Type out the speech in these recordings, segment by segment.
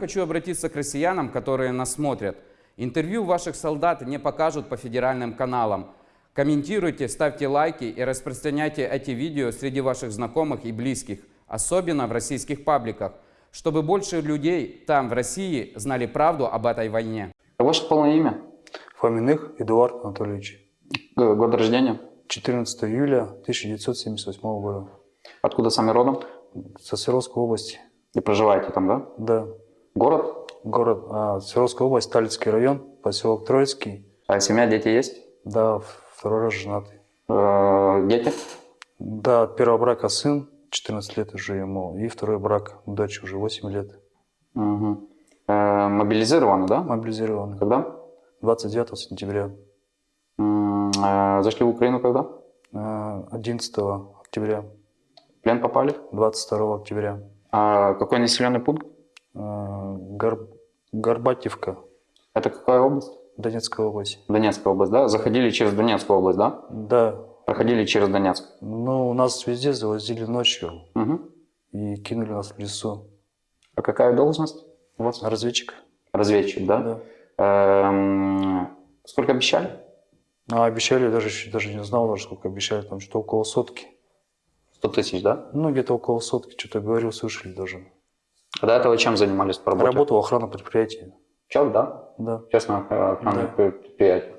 Хочу обратиться к россиянам, которые нас смотрят. Интервью ваших солдат не покажут по федеральным каналам. Комментируйте, ставьте лайки и распространяйте эти видео среди ваших знакомых и близких, особенно в российских пабликах, чтобы больше людей там, в России, знали правду об этой войне. Ваше полное имя? Фоминых Эдуард Анатольевич. Год рождения? 14 июля 1978 года. Откуда сами родом? Со Свердловской области. И проживаете там, да? Да. Город? Город а, Свердловская область, Талицкий район, поселок Троицкий. А семья, дети есть? Да, второй раз женатый. Э, Дети? Да, от первого брака сын, 14 лет уже ему, и второй брак, дочь уже 8 лет. Мгм. Э, Мобилизированы, да? Мобилизированный. Когда? 29 сентября, э, Зашли в Украину когда? а, 11 октября, В плен попали? 22 октября. А какой населенный пункт? А, Гор- Горбатевка, Это какая область? Донецкая область. Донецкая область, да? Заходили через Донецкую область, да? Да, Проходили через Донецк. ну у нас везде завозили ночью Мгм. и кинули нас в лесу. А какая должность у вас? Разведчик? Разведчик, да? Да. Эм, Сколько обещали? А обещали, даже, даже не знал, даже сколько обещали, там что около сотки. 100 тысяч, да? Ну, где-то около сотки, что-то говорил, слышали даже. А до этого чем занимались по работе? Работал охрана предприятия. Чел, да? Да. Честно, охранное Да. предприятие.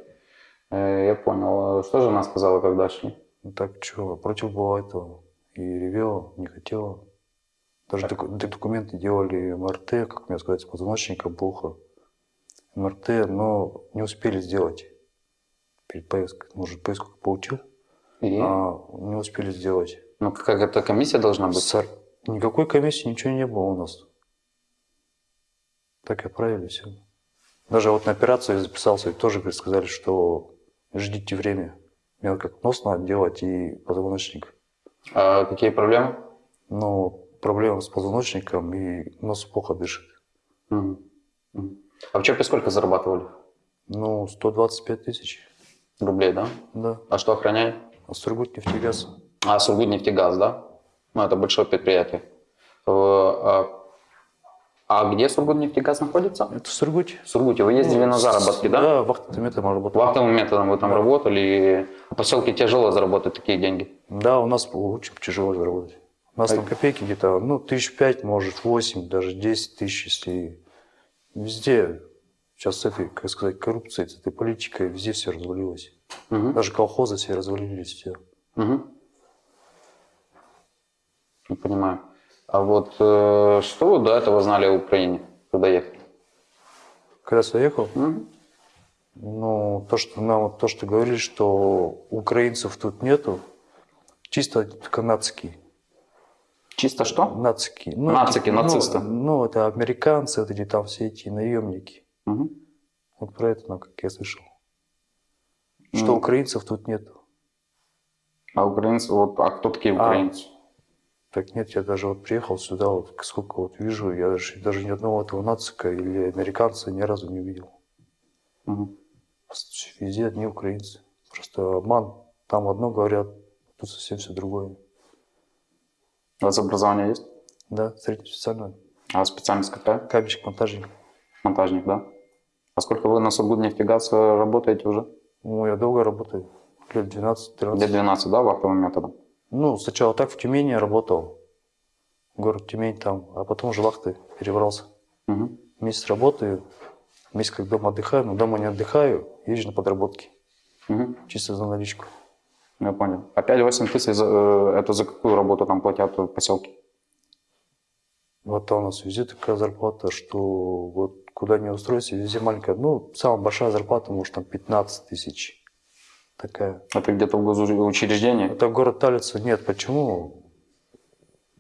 Э, Я понял. Что жена сказала, когда шли? Ну так что, против была этого. И ревела, не хотела. Даже д- документы делали МРТ, как мне сказать, с позвоночника плохо. МРТ, но не успели сделать. Перед поездкой. Может, поездку получил, И? а не успели сделать. Ну, как эта комиссия должна быть? Сэр, никакой комиссии, ничего не было у нас. Так и отправили все. Даже вот на операцию я записался, и тоже говорит, сказали, что ждите время. Мне как нос надо делать и позвоночник. А какие проблемы? Но проблема с позвоночником и нос плохо дышит. Мгм. А в ЧОПе сколько зарабатывали? Ну, 125 тысяч, Рублей, да? да. А что охраняли? А Сургут нефтегаз. А, Сургутнефтегаз, да? Ну, это большое предприятие. А, а где Сургутнефтегаз находится? Это в Сургуте. В Сургуте. Вы ездили Ну, на заработки, да? Да, вахтовым методом работал. Вахтовым методом вы там Да. работали, в поселке тяжело заработать такие деньги. Да, у нас очень тяжело заработать. У нас там копейки где-то, ну, тысяч пять, может, восемь, даже десять тысяч, если везде сейчас с этой, как сказать, коррупцией, с этой политикой, везде все развалилось. Мгм. Даже колхозы все развалились, все. Мгм. Понимаю. А вот э, что вы до этого знали о Украине, когда ехали? Когда сюда ехал, Мгм. ну, то, что нам, то, что говорили, что украинцев тут нету, чисто канадские. Чисто что? Нацики. Нацики, ну, нацисты. Ну, это американцы, вот эти там все эти наемники. Мгм. Вот про это, ну, как я слышал. Что Ну. украинцев тут нету. А украинцы, вот, а кто такие А. Так нет, я даже вот приехал сюда, вот сколько вот вижу, я даже, даже ни одного этого нацика или американца ни разу не увидел. Мгм. Везде одни украинцы. Просто обман. Там одно говорят, тут совсем все другое. У вас образование есть? Да, среднеспециальное. А специальность какая? Кабельщик, монтажник. Монтажник, да? А сколько вы на Сургутнефтегаз работаете уже? Ну, я долго работаю. Лет 12-13. Лет 12, да, вахтовым методом? Ну, сначала так в Тюмени работал. Город Тюмень там. А потом уже вахты перебрался. Мгм. Месяц работаю. Месяц как дома отдыхаю. Но дома не отдыхаю. Езжу на подработки. Мгм. Чисто за наличку. Я понял. А 5-8 тысяч, э, это за какую работу там платят в поселке? Вот у нас везде такая зарплата, что вот куда не устроиться, везде маленькая. Ну, самая большая зарплата, может, там 15 тысяч. Такая. Это где-то в госучреждении? Это город Талица. Нет, почему?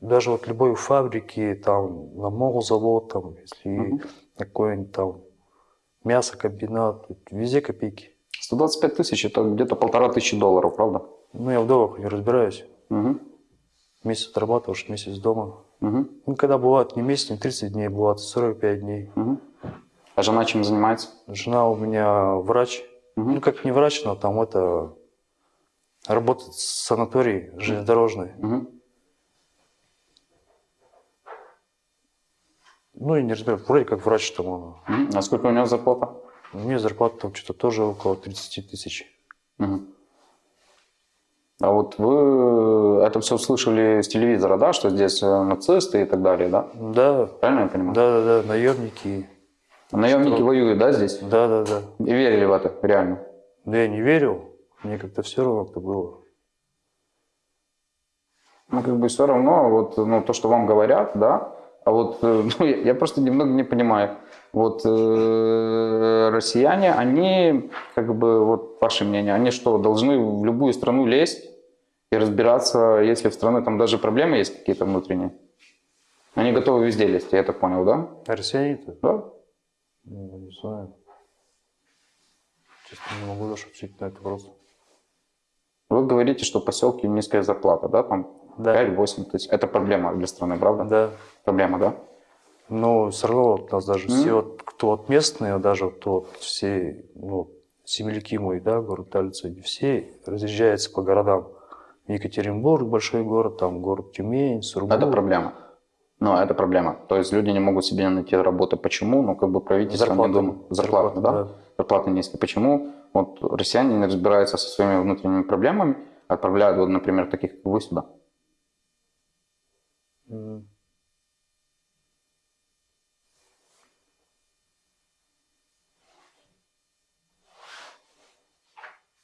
Даже вот любой фабрики, там, на молзавод, там, если Мгм. какой-нибудь там мясокомбинат, везде копейки. 125 тысяч, это где-то полтора тысячи долларов, правда? Ну, я в долларах не разбираюсь. Угу. Месяц отрабатываешь, месяц дома. Угу. Ну, когда бывает не месяц, не 30 дней, бывает 45 дней. Угу. А жена чем занимается? Жена у меня врач. Мгм. Ну, как не врач, но там это... Работает в санатории железнодорожной. Угу. Ну, я не разбираю, вроде как врач там он. Мгм. А сколько у него зарплата? У меня зарплата там что-то тоже около 30 тысяч. Мгм. А вот вы это все слышали с телевизора, да, что здесь э, нацисты и так далее, да? Да, Правильно я понимаю? да, да, да, наемники. Наемники Что? воюют, да, здесь? Да, да, да. И верили в это, реально? Но я не верил, мне как-то все равно как-то было. Ну, как бы все равно, вот, ну, то, что вам говорят, да, а вот, э, ну, я, я просто немного не понимаю. Вот э, россияне, они, как бы, вот ваше мнение, они что, должны в любую страну лезть и разбираться, если в стране там даже проблемы есть какие-то внутренние? Они готовы везде лезть, я так понял, да? А россияне-то? Да? Ну, не знаю. Честно, не могу даже ответить на этот вопрос. Вы говорите, что в поселке низкая зарплата, да, там Да. 5-8 тысяч. Это проблема для страны, правда? Да. Проблема, да? Но все равно вот у нас даже М. все, вот, кто вот местные, даже вот, вот все, ну, земляки мои, да, город Талица, они все разъезжаются по городам. Екатеринбург, большой город, там город Тюмень, Сургут. Это проблема. Ну, это проблема. То есть люди не могут себе найти работу. Почему? Ну, как бы правительство Зарплаты. не думает. Зарплаты, да? да. Зарплаты низкие. Почему? Вот россияне не разбираются со своими внутренними проблемами, отправляют, вот, например, таких, как вы сюда.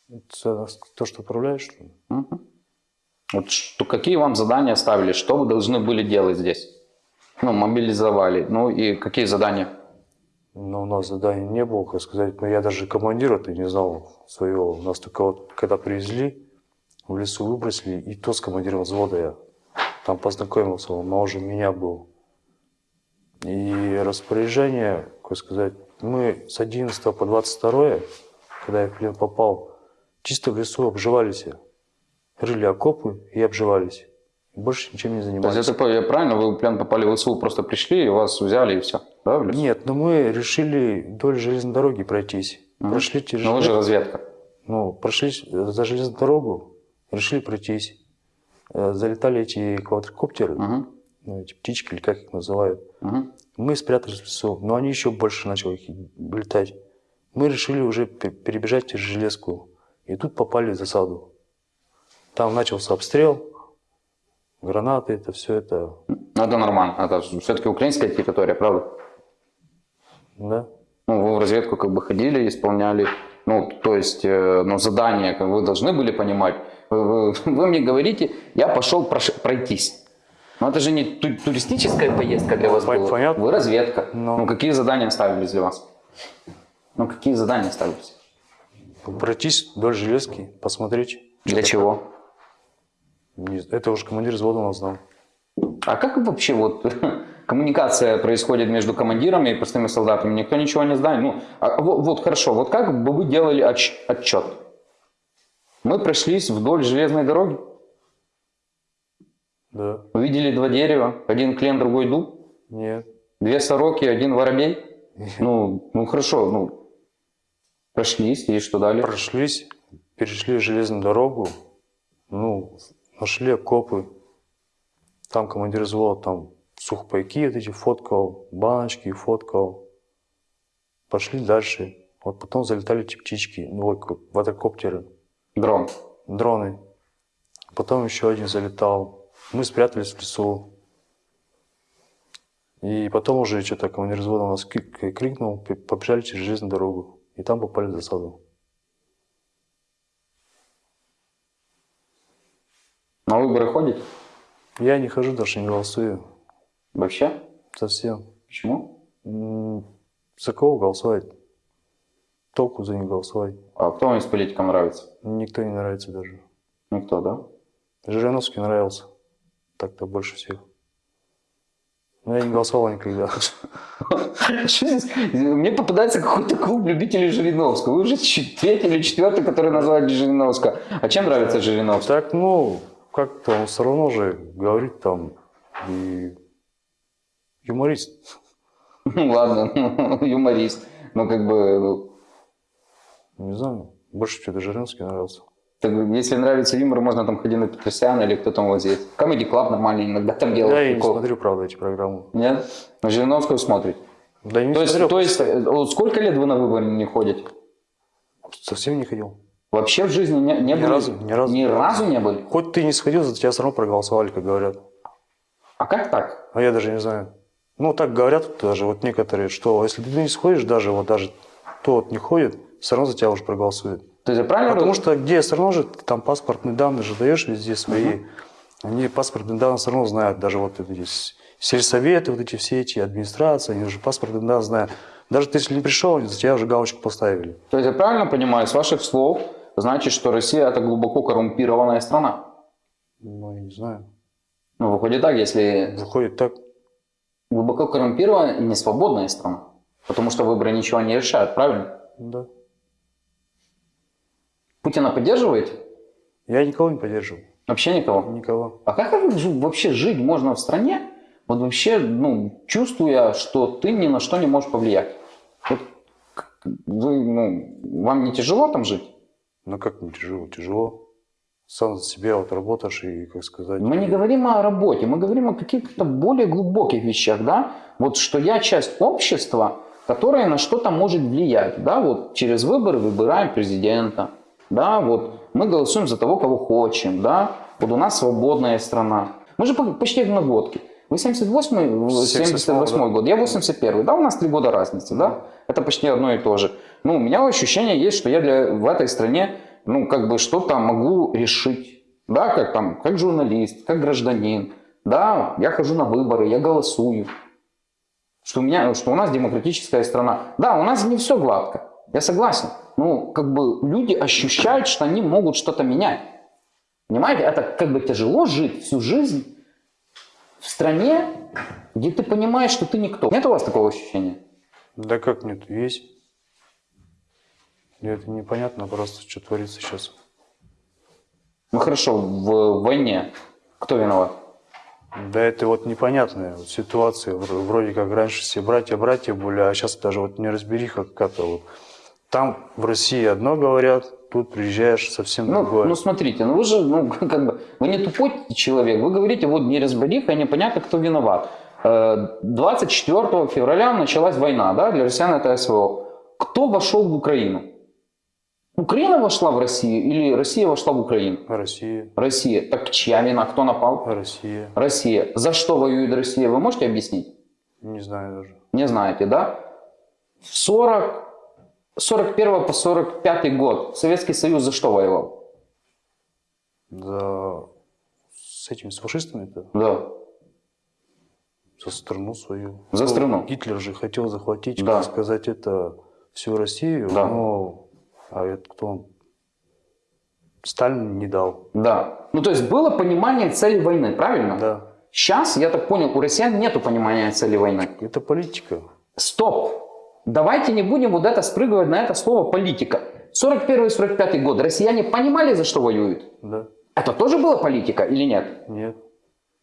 Это то, что управляешь, что ли? Мгм. Вот что, какие вам задания ставили? Что вы должны были делать здесь? Ну, мобилизовали. Ну, и какие задания? Но у нас заданий не было, как сказать. Но я даже командира-то не знал своего. У нас только вот, когда привезли, в лесу выбросили, и то с командиром взвода я там познакомился, он моложе меня был. И распоряжение, как сказать, мы с 11 по 22, когда я в плен попал, чисто в лесу обживались. Рыли окопы и обживались. Больше ничем не То есть, занимались. это, я правильно, вы плен попали в ВСУ, просто пришли, и вас взяли, и все, да? Нет, но мы решили вдоль железной дороги пройтись. Мгм. Прошли через Ну, вы же разведка. Ну, прошли за железную дорогу, решили пройтись. Э, Залетали эти квадрокоптеры, Мгм. ну, эти птички, или как их называют. Мгм. Мы спрятались в лесу, но они еще больше начали их летать. Мы решили уже пе- перебежать через железку. И тут попали в засаду. Там начался обстрел, гранаты, это все это, Ну, это нормально. Это все-таки украинская территория, правда? да. Ну, вы в разведку как бы ходили, исполняли, ну, то есть, э, ну, задания, как вы должны были понимать. Вы, вы- вы мне говорите, я пошел прош- пройтись. Но это же не ту- туристическая поездка для вас Пон- была. понятно. Вы разведка. Но- Ну, какие задания ставились для вас? Ну, какие задания ставились? Пройтись вдоль железки, посмотреть. Для чего? Не- Это уже командир взвода нас знал. А как вообще вот коммуникация происходит между командирами и простыми солдатами? Никто ничего не знает. Ну, а вот, вот хорошо, вот как бы вы делали отч- отчет? Мы прошлись вдоль железной дороги, Да. увидели два дерева, один клен, другой дуб, Нет. две сороки, один воробей. Ну, ну хорошо, ну, прошлись, и что далее? Прошлись, перешли железную дорогу, ну, нашли окопы. Там командир взвода, там сухпайки вот эти фоткал, баночки фоткал. Пошли дальше. Вот потом залетали эти птички, ну, как квадрокоптеры, Дрон. дроны. Потом еще один залетал. Мы спрятались в лесу. И потом уже что-то командир взвода у нас кри- крикнул, побежали через железную дорогу. И там попали в засаду. На выборы ходите? Я не хожу, даже не голосую. Вообще? Совсем. Почему? За кого голосовать? Толку за них голосовать. А кто вам из политиков нравится? Никто не нравится даже. Никто, да? Жириновский нравился. Так-то больше всех. Но я не голосовал никогда. Мне попадается какой-то клуб любителей Жириновского. Вы уже третий или четвертый, который называет Жириновского. А чем нравится Жириновский? Так, ну, как-то он все равно же говорит там и юморист. Ну ладно, ну, юморист. Ну как бы, ну, Не знаю, больше что-то Жириновский нравился. Так, если нравится юмор, можно там ходить на Петросяна или кто там вот здесь. Comedy Club нормально иногда там делают. Да, я не прикол. смотрю, правда, эти программы. Нет? На Жириновскую смотрите. Да не То есть, смотрел, то есть э, сколько лет вы на выборы не ходите? совсем не ходил. Вообще в жизни не, не Ни были? разу, ни разу. Ни разу не были? Хоть ты не сходил, за тебя все равно проголосовали, как говорят. А как так? А я даже не знаю. Ну, так говорят даже вот некоторые, что если ты не сходишь, даже вот даже тот не ходит, все равно за тебя уже проголосует. То есть правильно Потому что где все равно же ты там паспортные данные же даешь везде свои. Они паспортные данные все равно знают, даже вот эти сельсоветы, вот эти все эти администрации, они уже паспортные данные знают. Даже ты если не пришел, за тебя уже галочку поставили. То есть я правильно понимаю, с ваших слов, значит, что Россия это глубоко коррумпированная страна? Ну, я не знаю. Ну, выходит так, если Выходит так. глубоко коррумпированная и не свободная страна. Потому что выборы ничего не решают, правильно? Да. Путина поддерживаете? Я никого не поддерживаю. Вообще никого? Никого. А как вообще жить можно в стране, вот вообще, ну, чувствуя, что ты ни на что не можешь повлиять? Вот вы, ну, вам не тяжело там жить? Ну как не тяжело? Тяжело. Сам за себя вот работаешь и, как сказать... Мы не говорим о работе, мы говорим о каких-то более глубоких вещах, да? Вот что я часть общества, которое на что-то может влиять, да? Вот через выборы выбираем президента, да? Вот мы голосуем за того, кого хотим, да? Вот у нас свободная страна. Мы же по- почти одногодки. Вы 78 78 да. год, я 81 да, у нас три года разницы, да? Это почти одно и то же. Ну, у меня ощущение есть, что я для, в этой стране, ну, как бы что-то могу решить, да, как там, как журналист, как гражданин, да, я хожу на выборы, я голосую, что у меня, что у нас демократическая страна. Да, у нас не все гладко, я согласен. Ну, как бы люди ощущают, что они могут что-то менять. Понимаете, это как бы тяжело жить всю жизнь в стране, где ты понимаешь, что ты никто. Нет у вас такого ощущения? Да как нет, есть. И это непонятно просто, что творится сейчас. Ну хорошо, в войне кто виноват? Да это вот непонятная вот ситуация. Вр- Вроде как раньше все братья-братья были, а сейчас даже вот неразбериха какая-то вот. Там в России одно говорят, тут приезжаешь совсем Ну, другое. ну смотрите, ну вы же, ну как бы, вы не тупой человек, вы говорите, вот неразбериха, непонятно, кто виноват. Э, 24 февраля началась война, да, для россиян это СВО. Кто вошел в Украину? Украина вошла в Россию или Россия вошла в Украину? Россия, Россия. Так чья вина? Кто напал? Россия. Россия. За что воюет Россия? Вы можете объяснить? Не знаю даже. Не знаете, да? В 40, 41 по 45 год Советский Союз за что воевал? За с этими с фашистами-то Да. за страну свою. За Ну, страну. Гитлер же хотел захватить, Да. как сказать, это всю Россию, Да. но а это кто он? Сталин не дал. Да. Ну, то есть было понимание цели войны, правильно? Да. Сейчас, я так понял, у россиян нету понимания цели войны. Это политика. Стоп! Давайте не будем вот это спрыгивать на это слово политика. 41-45 год. Россияне понимали, за что воюют? Да. Это тоже была политика или нет? Нет.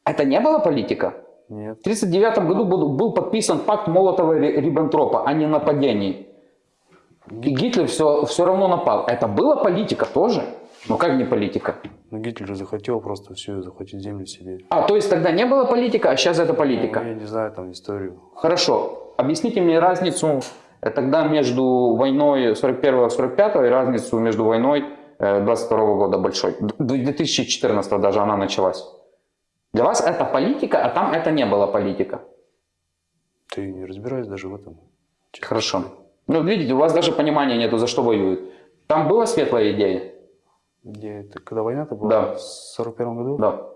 Это не была политика? Нет. В 1939 году был, был подписан пакт Молотова-Риббентропа о ненападении. И Гитлер все, все равно напал. Это была политика тоже? Ну как не политика? Но Гитлер же захотел просто все захватить землю себе. А, то есть тогда не было политика, а сейчас это политика. Ну, я не знаю там историю. Хорошо. Объясните мне разницу э, тогда между войной 41-45 и разницу между войной э, 22 года большой. Д- 2014 даже она началась. Для вас это политика, а там это не было политика. Ты не разбираешься даже в этом. Хорошо. Ну, видите, у вас даже понимания нету, за что воюют. Там была светлая идея? Где это? Когда война-то была? Да. В 41 году? Да.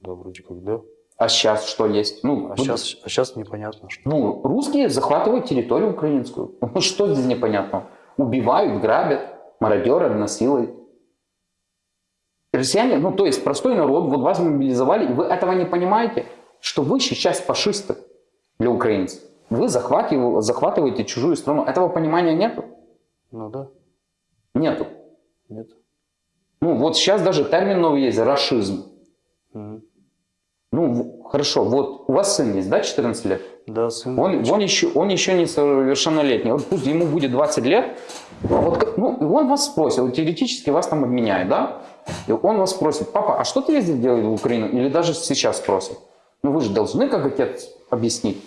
Да, вроде как да. А сейчас что есть? Ну, А сейчас, а сейчас непонятно, что. Ну, русские захватывают территорию украинскую. Ну, что здесь непонятно? Убивают, грабят, мародеры насилуют. Россияне, ну, то есть простой народ, вот вас мобилизовали, и вы этого не понимаете, что вы сейчас фашисты для украинцев. Вы захватив- захватываете чужую страну. Этого понимания нету? Ну да, Нету. нет. Ну, вот сейчас даже термин новый есть – рашизм. Мгм. Ну, хорошо, вот у вас сын есть, да, 14 лет? Да, сын. Он, он, еще, он еще не совершеннолетний. Вот пусть ему будет 20 лет. Вот, ну, он вас спросит, вот теоретически вас там обменяет, да? И он вас спросит, папа, а что ты ездил делать в Украину? Или даже сейчас спросит. Ну вы же должны, как отец, объяснить.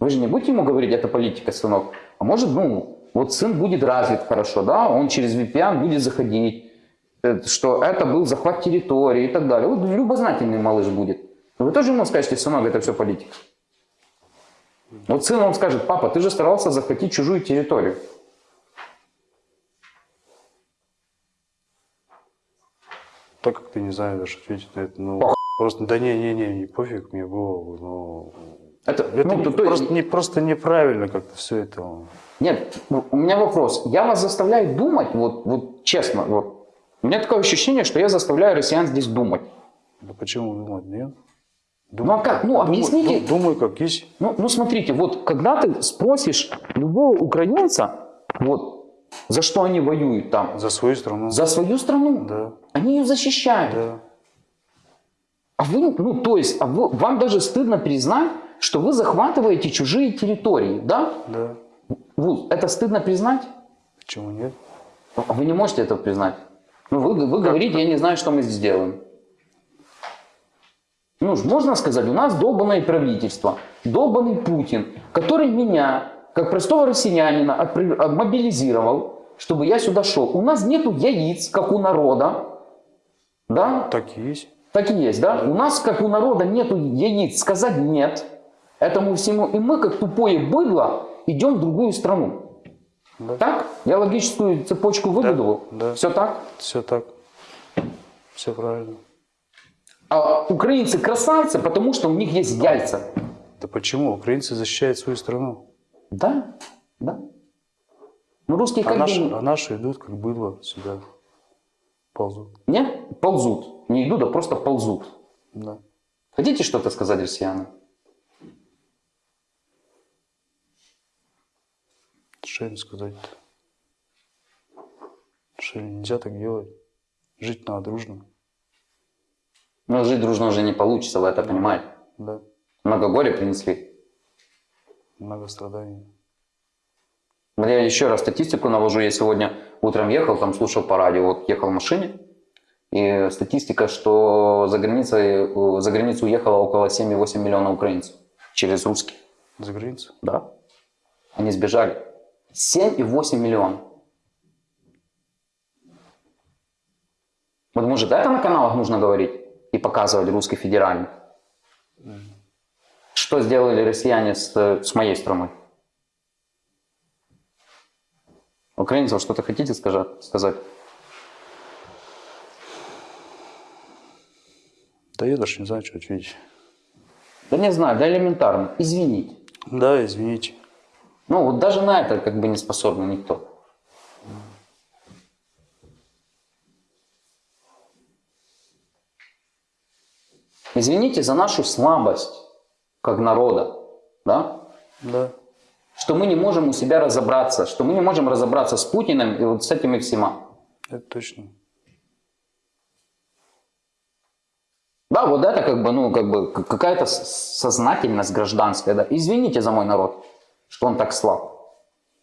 Вы же не будете ему говорить, это политика, сынок. А может, ну, вот сын будет развит хорошо, да? Он через VPN будет заходить. э, Что это был захват территории и так далее. Вот любознательный малыш будет. Но Вы тоже ему скажете, сынок, это все политика. Вот сын вам скажет, папа, ты же старался захватить чужую территорию. Так как ты не знаешь ответить на это, ну, Пох- просто, да не, не, не, не пофиг мне было, ну, Это, это ну, не- то- просто, не, просто неправильно как-то все это. Нет, у меня вопрос. Я вас заставляю думать, вот, вот честно, вот. У меня такое ощущение, что я заставляю россиян здесь думать. Да почему думать, нет? Ну, а как? Ну, объясните. Думаю, думаю, как есть. Ну, ну смотрите, вот когда ты спросишь любого украинца, вот, за что они воюют там, За свою страну. за свою страну, Да, они ее защищают. да. А вы, ну, то есть, а вы, вам даже стыдно признать, что вы захватываете чужие территории, да? Да. Вуз, это стыдно признать? Почему нет? А Вы не можете этого признать. Ну, вы, вы говорите, я не знаю, что мы здесь делаем. Ну, можно сказать, у нас долбанное правительство, долбанный Путин, который меня, как простого россиянина, мобилизировал, чтобы я сюда шел. У нас нету яиц, как у народа. Да? Так и есть. Так и есть, да? У нас, как у народа, нету яиц сказать нет этому всему. И мы, как тупое быдло, идем в другую страну. Да. Так? Я логическую цепочку выбудовал? да. Все так? Все так. Все правильно. А украинцы красавцы, потому что у них есть яйца. Да почему? Украинцы защищают свою страну. Да? Да. Ну, русские А как наши, бы... а наши идут, как было, сюда ползут. Нет? Ползут. Не идут, а просто ползут. Да. Хотите что-то сказать россиянам? Что им сказать-то? Что нельзя так делать? Жить надо дружно. Но жить дружно уже не получится, вы это понимаете. Да. Много горя принесли. Много страданий. Я еще раз статистику навожу. Я сегодня утром ехал, там слушал по радио, вот ехал в машине. И статистика, что за, границей, за границу уехало около 7,8 миллиона украинцев через русских. За границу? Да. Они сбежали. 7,8 миллиона. Вот может это на каналах нужно говорить и показывать русский федеральный? Что сделали россияне с, с моей страной? Украинцев что-то хотите сказать? Да я даже не знаю, что ответить. Да не знаю, да элементарно. Извините. Да, извините. Ну вот даже на это как бы не способен никто. Извините за нашу слабость как народа, да? Да. Что мы не можем у себя разобраться, что мы не можем разобраться с Путиным и вот с этими всема. Это точно. Да, вот это как бы, ну, как бы какая-то сознательность гражданская, да. Извините за мой народ, что он так слаб.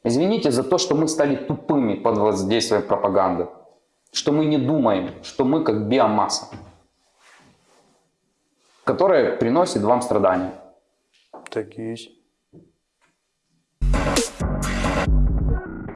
Извините за то, что мы стали тупыми под воздействием пропаганды. Что мы не думаем, что мы как биомасса, которая приносит вам страдания. Так и есть.